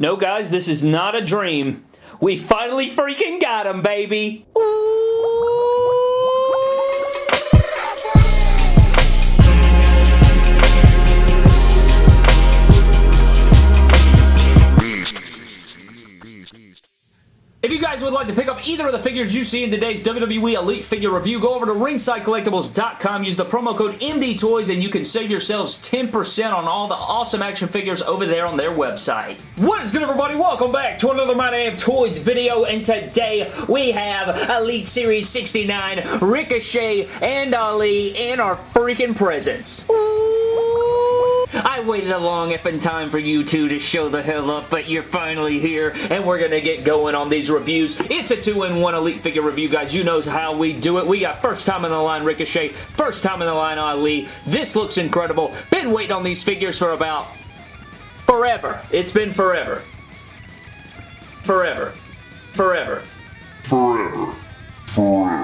No, guys, this is not a dream. We finally freaking got him, baby! If you guys would like to pick up either of the figures you see in today's WWE Elite Figure Review, go over to ringsidecollectibles.com, use the promo code MDTOYS, and you can save yourselves 10% on all the awesome action figures over there on their website. What is good, everybody? Welcome back to another My Damn Toys video, and today we have Elite Series 69, Ricochet, and Ali in our freaking presence. I waited a long effing time for you two to show the hell up, but you're finally here, and we're gonna get going on these reviews. It's a two-in-one Elite figure review, guys. You know how we do it. We got first time in the line Ricochet, first time in the line Ali. This looks incredible. Been waiting on these figures for about forever. It's been forever. Forever. Forever. Forever. Forever.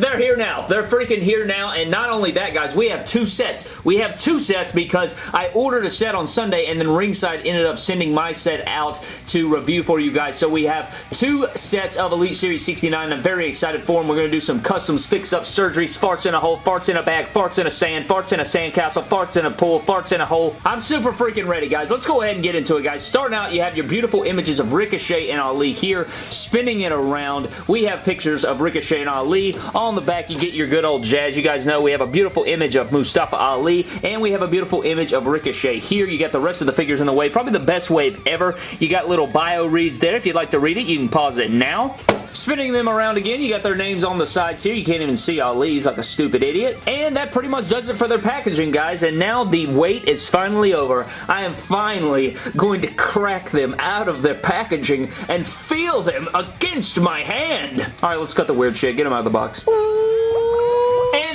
They're here now. They're freaking here now. And not only that, guys, we have two sets. We have two sets because I ordered a set on Sunday and then Ringside ended up sending my set out to review for you guys. So we have two sets of Elite Series 69. I'm very excited for them. We're going to do some customs, fix-up surgeries, farts in a hole, farts in a bag, farts in a sand, farts in a sandcastle, farts in a pool, farts in a hole. I'm super freaking ready, guys. Let's go ahead and get into it, guys. Starting out, you have your beautiful images of Ricochet and Ali here, spinning it around. We have pictures of Ricochet and Ali on the back, you get your good old jazz. You guys know we have a beautiful image of Mustafa Ali, and we have a beautiful image of Ricochet. Here, you got the rest of the figures in the wave. Probably the best wave ever. You got little bio reads there. If you'd like to read it, you can pause it now. Spinning them around again, you got their names on the sides here. You can't even see Ali's like a stupid idiot. And that pretty much does it for their packaging, guys. And now the wait is finally over. I am finally going to crack them out of their packaging and feel them against my hand. All right, let's cut the weird shit. Get them out of the box.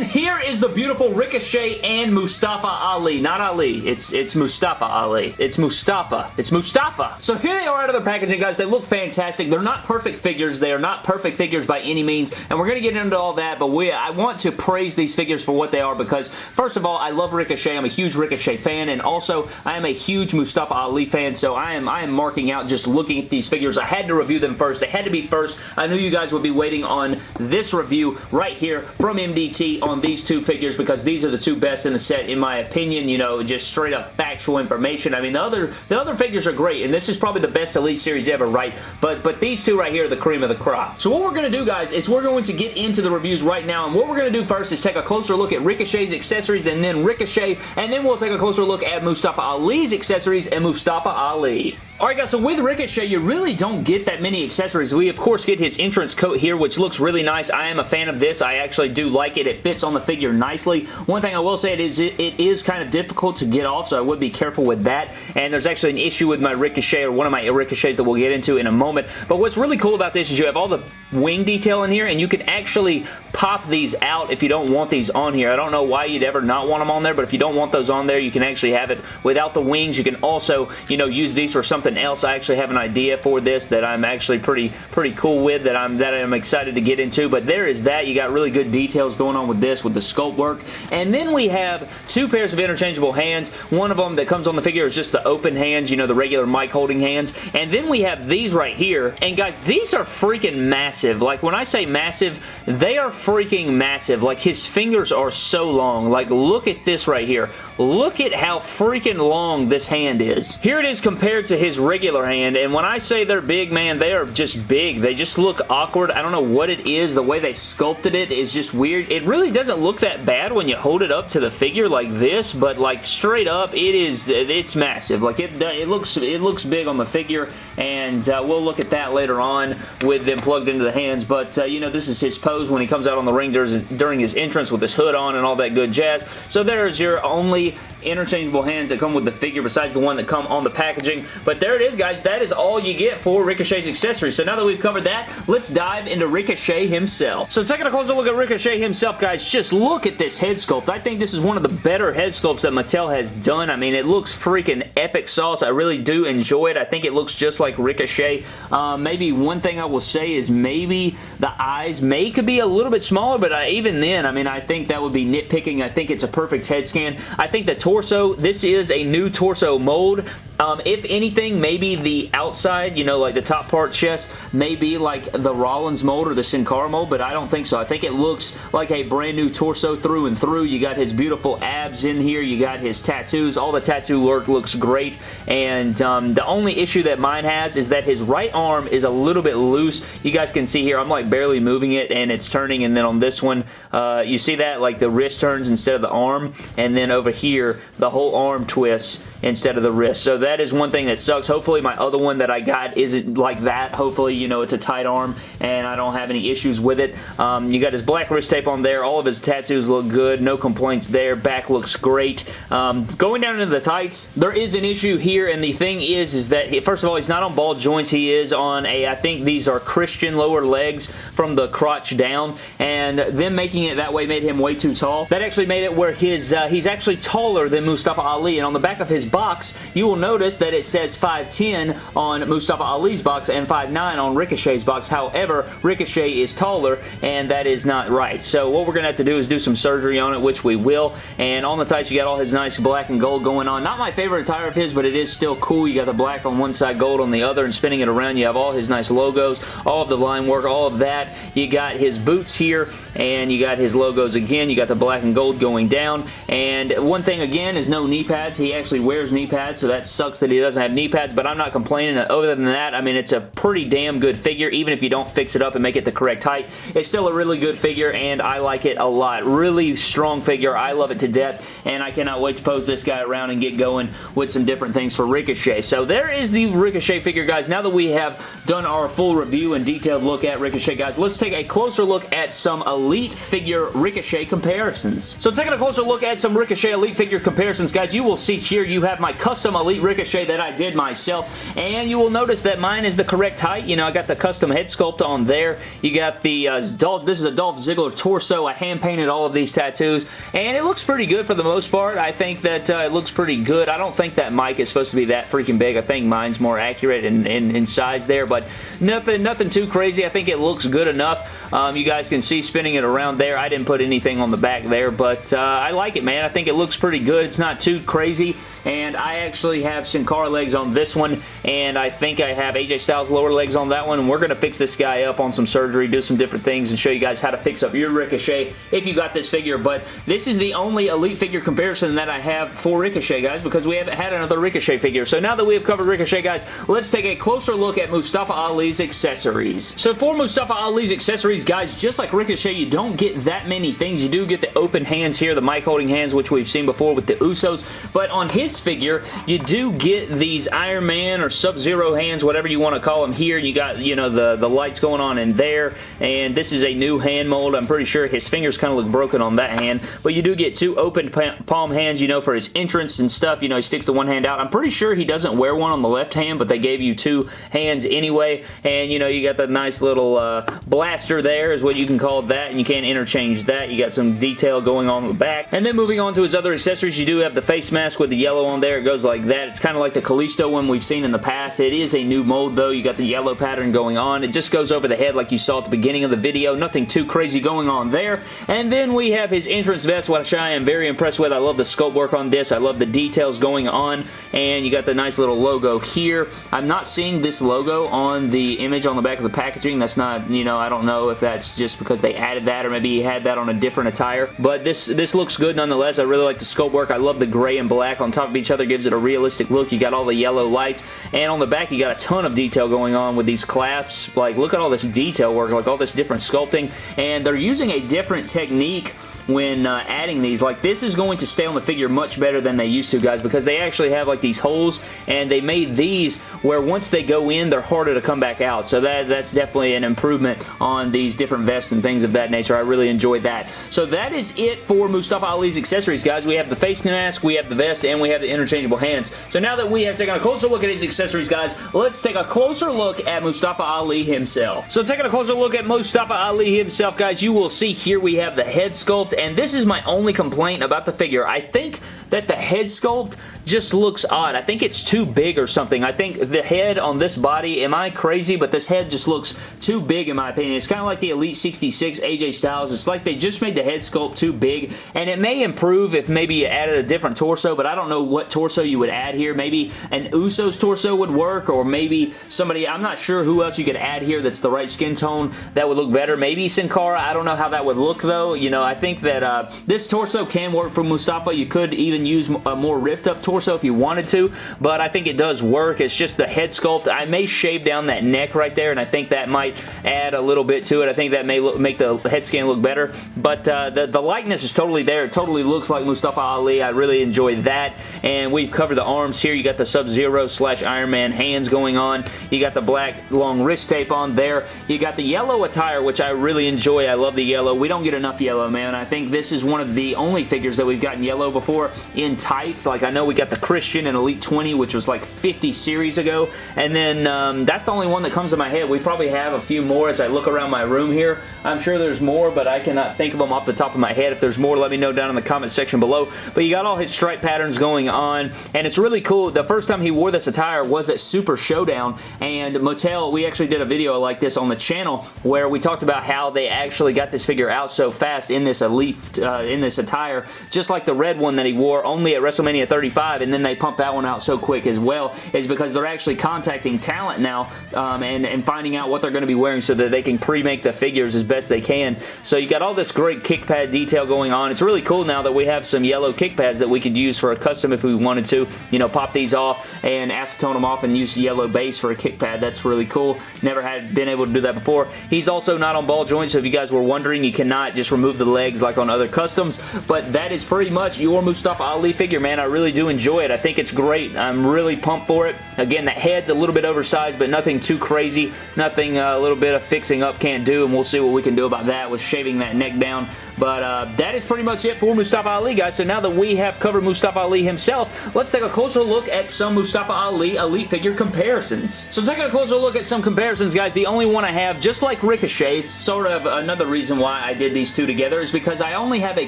Here is the beautiful Ricochet and Mustafa Ali. Not Ali. It's it's Mustafa Ali. It's Mustafa. It's Mustafa. So here they are out of their packaging, guys. They look fantastic. They're not perfect figures. They are not perfect figures by any means, and we're going to get into all that, but we I want to praise these figures for what they are because, first of all, I love Ricochet. I'm a huge Ricochet fan, and also, I am a huge Mustafa Ali fan, so I am, I am marking out just looking at these figures. I had to review them first. They had to be first. I knew you guys would be waiting on this review right here from MDT on these two figures because these are the two best in the set in my opinion, you know, just straight up factual information. I mean, the other the other figures are great, and this is probably the best Elite Series ever, right? But, but these two right here are the cream of the crop. So what we're to do, guys, is we're going to get into the reviews right now, and what we're to do first is take a closer look at Ricochet's accessories and then Ricochet, and then we'll take a closer look at Mustafa Ali's accessories and Mustafa Ali. Alright guys, so with Ricochet, you really don't get that many accessories. We, of course, get his entrance coat here, which looks really nice. I am a fan of this. I actually do like it. It fits on the figure nicely. One thing I will say it is it, it is kind of difficult to get off, so I would be careful with that. And there's actually an issue with my Ricochet, or one of my Ricochets that we'll get into in a moment. But what's really cool about this is you have all the wing detail in here, and you can actually pop these out if you don't want these on here. I don't know why you'd ever not want them on there, but if you don't want those on there, you can actually have it without the wings. You can also, you know, use these for something else. I actually have an idea for this that I'm actually pretty pretty cool with that I'm that I'm excited to get into, but there is that. You got really good details going on with this with the sculpt work. And then we have two pairs of interchangeable hands. One of them that comes on the figure is just the open hands, you know, the regular mic holding hands. And then we have these right here. And guys, these are freaking massive. Like when I say massive, they are freaking massive. Like his fingers are so long. Like look at this right here. Look at how freaking long this hand is. Here it is compared to his regular hand, and when I say they're big, man, they are just big. They just look awkward. I don't know what it is. The way they sculpted it is just weird. It really doesn't look that bad when you hold it up to the figure like this, but like straight up, it is, it's massive. Like it, it looks, it looks big on the figure, and uh, we'll look at that later on with them plugged into the hands, but uh, you know, this is his pose when he comes out on the ring during his entrance with his hood on and all that good jazz. So there's your only interchangeable hands that come with the figure besides the one that come on the packaging. But there it is, guys. That is all you get for Ricochet's accessories. So now that we've covered that, let's dive into Ricochet himself. So taking a closer look at Ricochet himself, guys, just look at this head sculpt. I think this is one of the better head sculpts that Mattel has done. I mean, it looks freaking epic sauce. I really do enjoy it. I think it looks just like Ricochet. Uh, maybe one thing I will say is maybe the eyes may could be a little bit smaller, but uh, even then, I mean, I think that would be nitpicking. I think it's a perfect head scan. I think the torso, this is a new torso mold. Um, if anything, maybe the outside, you know, like the top part chest, may be like the Rollins mold or the Sin Cara mold, but I don't think so. I think it looks like a brand new torso through and through. You got his beautiful abs in here. You got his tattoos. All the tattoo work looks great, and um, the only issue that mine has is that his right arm is a little bit loose. You guys can see here, I'm like barely moving it, and it's turning, and then on this one, uh, you see that? Like the wrist turns instead of the arm, and then over here, the whole arm twists instead of the wrist. So that is one thing that sucks. Hopefully my other one that I got isn't like that. Hopefully, you know, it's a tight arm and I don't have any issues with it. Um, you got his black wrist tape on there. All of his tattoos look good. No complaints there. Back looks great. Um, going down into the tights, there is an issue here and the thing is, is that, he, first of all, he's not on ball joints. He is on a, I think these are Christian lower legs from the crotch down and them making it that way made him way too tall. That actually made it where his, uh, he's actually taller than Mustafa Ali and on the back of his box, you will notice that it says 5'10 on Mustafa Ali's box and 5'9 on Ricochet's box. However, Ricochet is taller, and that is not right. So what we're going to have to do is do some surgery on it, which we will. And on the tights, you got all his nice black and gold going on. Not my favorite attire of his, but it is still cool. You got the black on one side, gold on the other, and spinning it around, you have all his nice logos, all of the line work, all of that. You got his boots here, and you got his logos again. You got the black and gold going down. And one thing, again, is no knee pads. He actually wears knee pads, so that sucks that he doesn't have knee pads, but I'm not complaining. Other than that, I mean, it's a pretty damn good figure, even if you don't fix it up and make it the correct height. It's still a really good figure, and I like it a lot. Really strong figure. I love it to death, and I cannot wait to pose this guy around and get going with some different things for Ricochet. So there is the Ricochet figure, guys. Now that we have done our full review and detailed look at Ricochet, guys, let's take a closer look at some Elite figure Ricochet comparisons. So taking a closer look at some Ricochet Elite figure comparisons, guys, you will see here you have my custom Elite Ricochet that I did myself, and you will notice that mine is the correct height. You know, I got the custom head sculpt on there. You got the, uh, Dolph, this is a Dolph Ziggler torso. I hand-painted all of these tattoos, and it looks pretty good for the most part. I think that uh, it looks pretty good. I don't think that mic is supposed to be that freaking big. I think mine's more accurate in, in, in size there, but nothing, nothing too crazy. I think it looks good enough. Um, you guys can see spinning it around there. I didn't put anything on the back there, but uh, I like it, man. I think it looks pretty good. It's not too crazy, and I actually have Sin Cara legs on this one, and I think I have AJ Styles lower legs on that one, and we're going to fix this guy up on some surgery, do some different things, and show you guys how to fix up your Ricochet if you got this figure, but this is the only Elite figure comparison that I have for Ricochet, guys, because we haven't had another Ricochet figure. So now that we have covered Ricochet, guys, let's take a closer look at Mustafa Ali's accessories. So for Mustafa Ali's accessories, guys, just like Ricochet, you don't get that many things. You do get the open hands here, the mic holding hands, which we've seen before with the Usos, but on his figure, you do get these Iron Man or Sub-Zero hands, whatever you want to call them here. You got, you know, the, the lights going on in there, and this is a new hand mold. I'm pretty sure his fingers kind of look broken on that hand, but you do get two open palm hands, you know, for his entrance and stuff. You know, he sticks the one hand out. I'm pretty sure he doesn't wear one on the left hand, but they gave you two hands anyway, and, you know, you got the nice little uh, blaster there is what you can call that, and you can't interchange that. You got some detail going on the back. And then moving on to his other accessories, you do have the face mask with the yellow on there. It goes like that. It's kind of like the Kalisto one we've seen in the past. It is a new mold, though. You got the yellow pattern going on. It just goes over the head like you saw at the beginning of the video. Nothing too crazy going on there. And then we have his entrance vest, which I am very impressed with. I love the sculpt work on this. I love the details going on. And you got the nice little logo here. I'm not seeing this logo on the image on the back of the packaging. That's not, you know, I don't know if that's just because they added that or maybe he had that on a different attire. But this, this looks good nonetheless. I really like the sculpt work. I love the gray and black on top of each other. Gives it a realistic look. You got all the yellow lights. And on the back, you got a ton of detail going on with these clasps. Like, look at all this detail work. Like, all this different sculpting. And they're using a different technique when uh, adding these. Like this is going to stay on the figure much better than they used to guys because they actually have like these holes and they made these where once they go in they're harder to come back out. So that that's definitely an improvement on these different vests and things of that nature. I really enjoyed that. So that is it for Mustafa Ali's accessories guys. We have the face mask, we have the vest, and we have the interchangeable hands. So now that we have taken a closer look at his accessories guys, let's take a closer look at Mustafa Ali himself. So taking a closer look at Mustafa Ali himself guys, you will see here we have the head sculpt and this is my only complaint about the figure. I think that the head sculpt just looks odd. I think it's too big or something. I think the head on this body, am I crazy? But this head just looks too big in my opinion. It's kind of like the Elite 66 AJ Styles. It's like they just made the head sculpt too big, and it may improve if maybe you added a different torso, but I don't know what torso you would add here. Maybe an Usos torso would work, or maybe somebody, I'm not sure who else you could add here that's the right skin tone that would look better. Maybe Sin Cara. I don't know how that would look though. You know, I think that uh, this torso can work for Mustafa. You could even use a more ripped up torso if you wanted to, but I think it does work. It's just the head sculpt. I may shave down that neck right there, and I think that might add a little bit to it. I think that may look, make the head scan look better, but uh, the, the likeness is totally there. It totally looks like Mustafa Ali. I really enjoy that, and we've covered the arms here. You got the Sub-Zero slash Iron Man hands going on. You got the black long wrist tape on there. You got the yellow attire, which I really enjoy. I love the yellow. We don't get enough yellow, man. I think this is one of the only figures that we've gotten yellow before in tights. Like, I know we got the Christian and Elite 20, which was like 50 series ago, and then um, that's the only one that comes to my head. We probably have a few more as I look around my room here. I'm sure there's more, but I cannot think of them off the top of my head. If there's more, let me know down in the comment section below. But you got all his stripe patterns going on, and it's really cool. The first time he wore this attire was at Super Showdown, and Mattel, we actually did a video like this on the channel where we talked about how they actually got this figure out so fast in this Elite, uh, in this attire, just like the red one that he wore only at WrestleMania 35, and then they pump that one out so quick as well, is because they're actually contacting talent now um, and, and finding out what they're going to be wearing so that they can pre-make the figures as best they can. So you got all this great kick pad detail going on. It's really cool now that we have some yellow kick pads that we could use for a custom if we wanted to. You know, pop these off and acetone them off and use yellow base for a kick pad. That's really cool. Never had been able to do that before. He's also not on ball joints, so if you guys were wondering, you cannot just remove the legs like on other customs, but that is pretty much your Mustafa Ali figure, man. I really do enjoy it. I think it's great. I'm really pumped for it. Again, the head's a little bit oversized, but nothing too crazy. Nothing uh, a little bit of fixing up can't do, and we'll see what we can do about that with shaving that neck down. But uh, that is pretty much it for Mustafa Ali, guys. So now that we have covered Mustafa Ali himself, let's take a closer look at some Mustafa Ali Elite figure comparisons. So taking a closer look at some comparisons, guys, the only one I have, just like Ricochet, sort of another reason why I did these two together, is because I only have a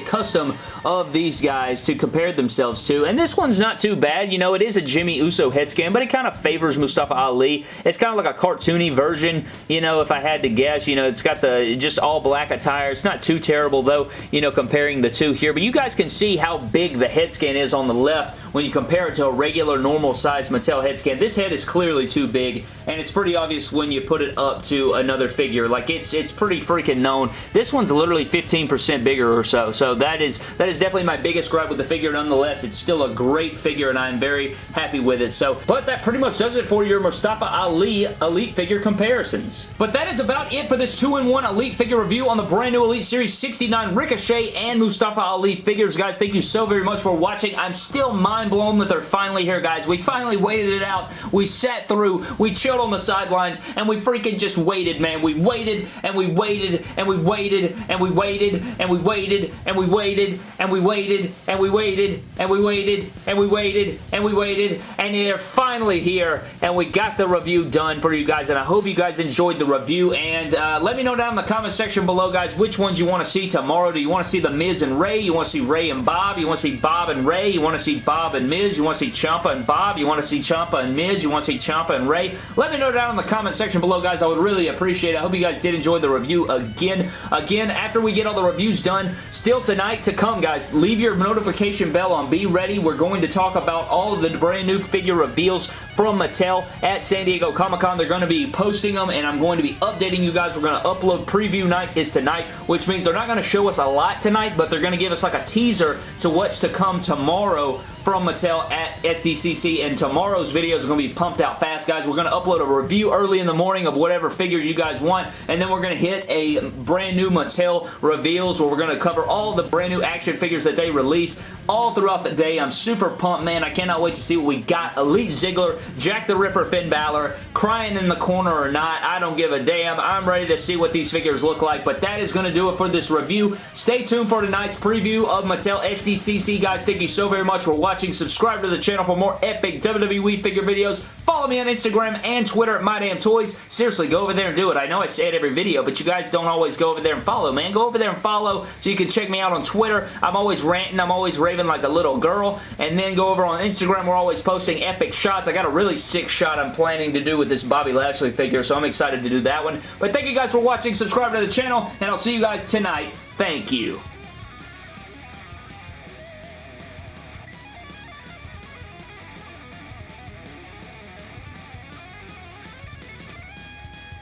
custom of these guys to compare themselves to, and this one's not too bad. You know, it is a Jimmy Uso head scan, but it kind of favors Mustafa Ali. It's kind of like a cartoony version, you know, if I had to guess. You know, it's got the just all black attire. It's not too terrible, though, you know, comparing the two here, but you guys can see how big the head scan is on the left when you compare it to a regular normal size Mattel head scan. This head is clearly too big, and it's pretty obvious when you put it up to another figure. Like, it's it's pretty freaking known. This one's literally 15% bigger or so, so that is that is definitely my biggest gripe with the figure. Nonetheless, it's still a great figure, and I'm very happy with it. So, but that pretty much does it for your Mustafa Ali Elite figure comparisons. But that is about it for this 2-in-1 Elite figure review on the brand new Elite Series 69 Ricochet and Mustafa Ali figures. Guys, thank you so very much for watching. I'm still mind blown that they're finally here, guys. We finally waited it out. We sat through. We chilled on the sidelines, and we freaking just waited, man. We waited, and we waited, and we waited, and we waited, and we waited, and we waited, and we waited, and we waited, and we waited, and we waited, and we waited, and they're finally here, and we got the review done for you guys, and I hope you guys enjoyed the review, and uh, let me know down in the comment section below, guys, which ones you want to see tomorrow. Do you want to see The Miz and Rey? You want to see Rey and Bob? You want to see Bob and Rey? You want to see Bob and Miz? You want to see Ciampa and Bob? You want to see Ciampa and Miz? You want to see Ciampa and Rey. Let me know down in the comment section below, guys. I would really appreciate it. I hope you guys did enjoy the review again. Again, after we get all the reviews done, still tonight to come, guys. Leave your notification bell on. Be ready. We're going to talk about all of the brand new figure reveals from Mattel at San Diego Comic-Con. They're going to be posting them, and I'm going to be updating you guys. We're going to upload preview night is tonight, which means they're not going to show us a lot tonight, but they're going to give us like a teaser to what's to come tomorrow from Mattel at SDCC, and tomorrow's videos are going to be pumped out fast, guys. We're going to upload a review early in the morning of whatever figure you guys want, and then we're going to hit a brand new Mattel reveals where we're going to cover all the brand new action figures that they release all throughout the day. I'm super pumped, man. I cannot wait to see what we got. Elite Ziggler, Jack the Ripper Finn Balor, crying in the corner or not, I don't give a damn. I'm ready to see what these figures look like, but that is going to do it for this review. Stay tuned for tonight's preview of Mattel SDCC, guys. Thank you so very much for watching watching. Subscribe to the channel for more epic WWE figure videos. Follow me on Instagram and Twitter at MyDamnToys. Seriously, go over there and do it. I know I say it every video, but you guys don't always go over there and follow, man. Go over there and follow so you can check me out on Twitter. I'm always ranting. I'm always raving like a little girl. And then go over on Instagram. We're always posting epic shots. I got a really sick shot I'm planning to do with this Bobby Lashley figure, so I'm excited to do that one. But thank you guys for watching. Subscribe to the channel, and I'll see you guys tonight. Thank you.